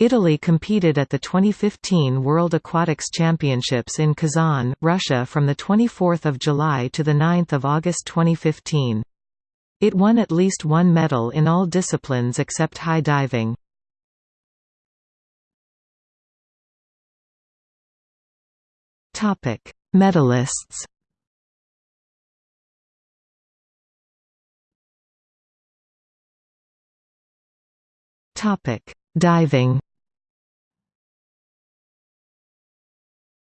Italy competed at the 2015 World Aquatics Championships in Kazan, Russia from 24 July to 9 August 2015. It won at least one medal in all disciplines except high diving. Medalists Diving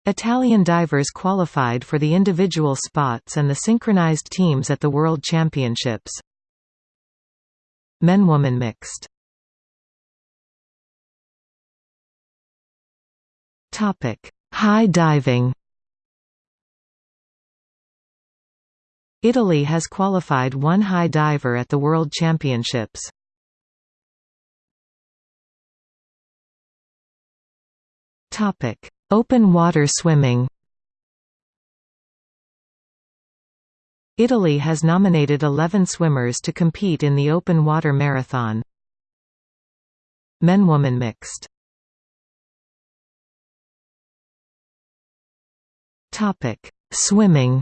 Italian divers qualified for the individual spots and the synchronized teams at the World Championships. Men-woman mixed High diving Italy has qualified one high diver at the World Championships. Topic: Open water swimming. Italy has nominated 11 swimmers to compete in the open water marathon. Men-woman mixed. Topic: Swimming.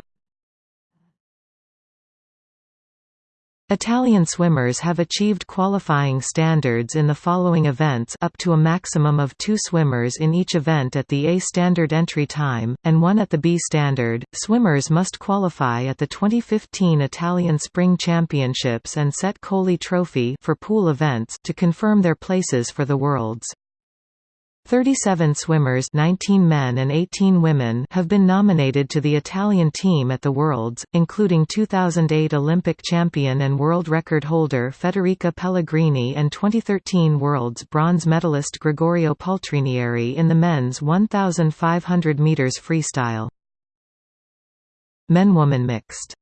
Italian swimmers have achieved qualifying standards in the following events up to a maximum of two swimmers in each event at the A standard entry time, and one at the B standard. Swimmers must qualify at the 2015 Italian Spring Championships and Sette Colli Trophy for pool events to confirm their places for the Worlds. 37 swimmers 19 men and 18 women have been nominated to the Italian team at the Worlds, including 2008 Olympic champion and world record holder Federica Pellegrini and 2013 Worlds bronze medalist Gregorio Paltrinieri in the men's 1,500 metres freestyle. Men-woman mixed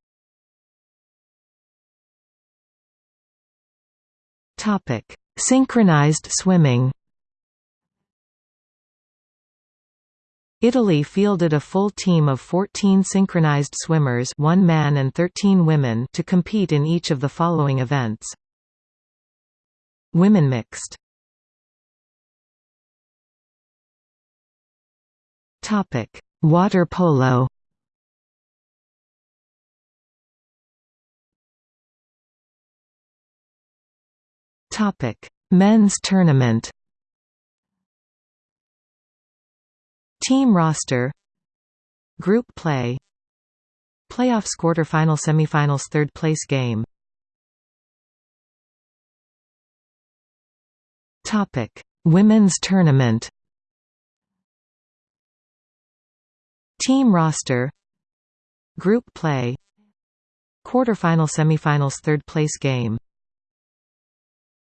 Synchronized swimming Italy fielded a full team of 14 synchronized swimmers one man and 13 women to compete in each of the following events. Women mixed. Water polo. Men's tournament Team roster Group play Playoffs quarterfinal semifinals third place game. Topic Women's tournament. Team roster Group play Quarterfinal semifinals third place game